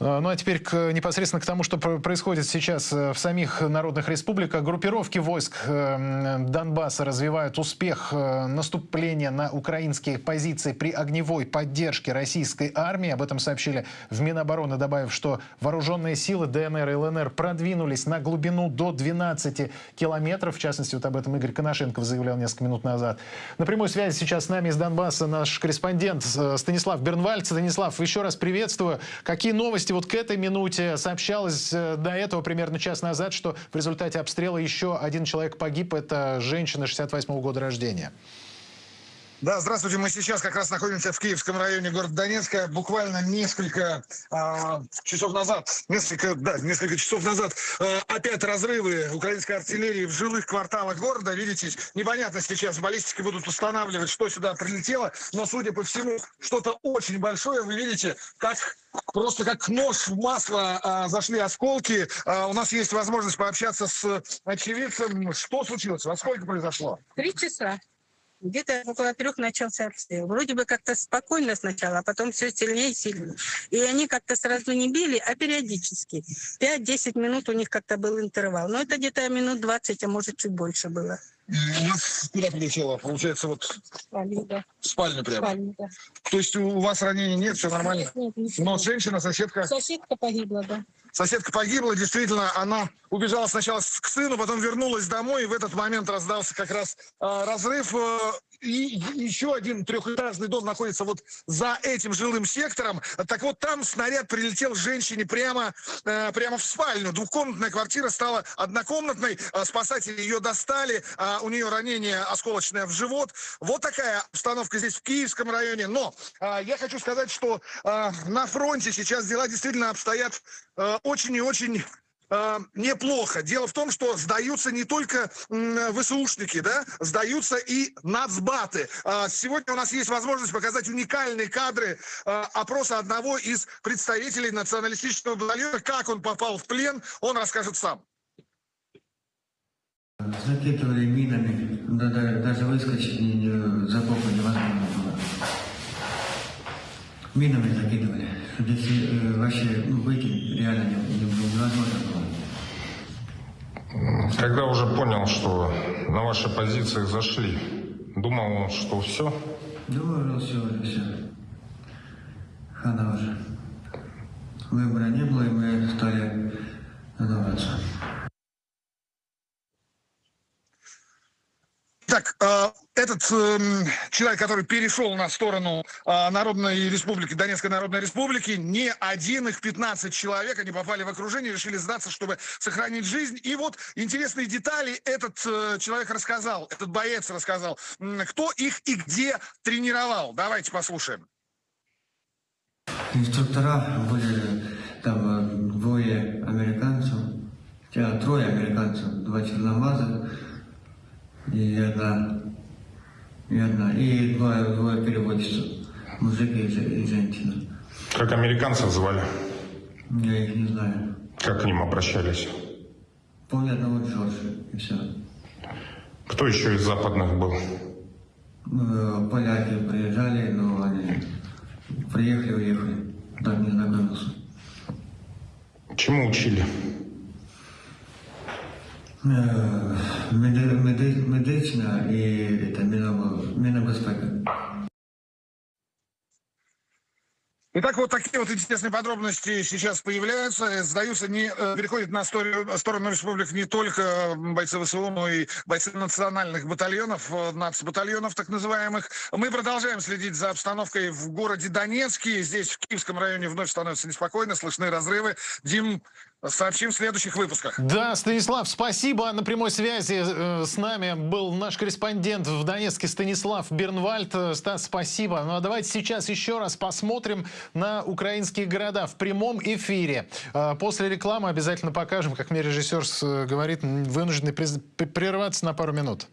А, ну а теперь к, непосредственно к тому, что происходит сейчас э, в самих народных республиках. Группировки войск э, Донбасса развивают успех э, наступления на украинские позиции при огневой поддержке российской армии. Об этом сообщили в Минобороны, добавив, что вооруженные силы ДНР и ЛНР продвинулись на глубину до 12 километров. В частности, вот об этом Игорь Коношенков заявлял несколько минут назад. На прямой связи сейчас с нами из Донбасса наш корреспондент Станислав Бернвальд. Станислав, еще раз приветствую. Какие новости новости вот к этой минуте. Сообщалось э, до этого примерно час назад, что в результате обстрела еще один человек погиб. Это женщина 68 -го года рождения. Да, здравствуйте. Мы сейчас как раз находимся в Киевском районе города Донецка. Буквально несколько а, часов назад, несколько, да, несколько часов назад а, опять разрывы украинской артиллерии в жилых кварталах города. Видите, непонятно сейчас, баллистики будут устанавливать, что сюда прилетело, но, судя по всему, что-то очень большое. Вы видите, как просто как нож в масло а, зашли осколки. А, у нас есть возможность пообщаться с очевидцем. Что случилось? Во сколько произошло? Три часа. Где-то около трех начался обстрел. Вроде бы как-то спокойно сначала, а потом все сильнее и сильнее. И они как-то сразу не били, а периодически. 5-10 минут у них как-то был интервал. Но это где-то минут 20, а может чуть больше было. У нас куда прилетело? Получается, вот спальню, да. в спальню прямо? Спальню, да. То есть у вас ранений нет, все нормально? Нет, нет, Но женщина, соседка? Соседка погибла, да. Соседка погибла, действительно, она убежала сначала к сыну, потом вернулась домой, и в этот момент раздался как раз э, разрыв. Э, и еще один трехэтажный дом находится вот за этим жилым сектором. Так вот, там снаряд прилетел женщине прямо, э, прямо в спальню. Двухкомнатная квартира стала однокомнатной. Э, спасатели ее достали. Э, у нее ранение осколочное в живот. Вот такая обстановка здесь в Киевском районе. Но э, я хочу сказать, что на фронте сейчас дела действительно обстоят э, очень и очень неплохо. Дело в том, что сдаются не только ВСУшники, да, сдаются и нацбаты. Э, сегодня у нас есть возможность показать уникальные кадры э, опроса одного из представителей националистического батальона. Как он попал в плен, он расскажет сам. Закидывали минами, да, да, даже выскочить за попу невозможно было. Минами закидывали. Здесь э, вообще ну, выйти реально не, не, невозможно было. Когда уже понял, что на ваши позиции зашли, думал, что все? Думал, все уже, все. Хана уже. Выбора не было, и мы стали сдаваться. Так, э, этот э, человек, который перешел на сторону э, Народной Республики, Донецкой Народной Республики, не один, их 15 человек, они попали в окружение, решили сдаться, чтобы сохранить жизнь. И вот интересные детали этот э, человек рассказал, этот боец рассказал, кто их и где тренировал. Давайте послушаем. Инструктора были там э, двое американцев, трое американцев, два черномаза, и одна, одна, и двое, двое переводчиков, мужик и, и женщина. Как американцев звали? Я их не знаю. Как к ним обращались? Помню одного Джорджа, и все. Кто еще из западных был? Ну, поляки приезжали, но они приехали, уехали. Так не знакомился. Чему учили? Медицина и это Минобезпека. Итак, вот такие вот интересные подробности сейчас появляются. Сдаются, не э, переходят на сторону, сторону республик не только бойцы ВСУ, но и бойцы национальных батальонов, э, нацбатальонов так называемых. Мы продолжаем следить за обстановкой в городе Донецке. Здесь, в Киевском районе, вновь становится неспокойно, слышны разрывы. Дим, Сообщим в следующих выпусках. Да, Станислав, спасибо. На прямой связи э, с нами был наш корреспондент в Донецке Станислав Бернвальд. Э, Стас, спасибо. Ну а давайте сейчас еще раз посмотрим на украинские города в прямом эфире. Э, после рекламы обязательно покажем, как мне режиссер говорит, вынуждены прерваться на пару минут.